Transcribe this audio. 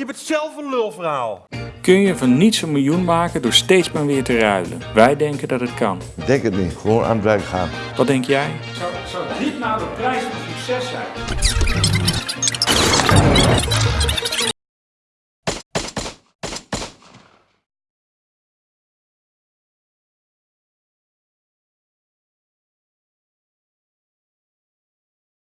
Je bent zelf een lulverhaal. Kun je van niets een miljoen maken door steeds maar weer te ruilen? Wij denken dat het kan. Ik denk het niet. Gewoon aan het werk gaan. Wat denk jij? Zou, zou dit nou de prijs van succes zijn?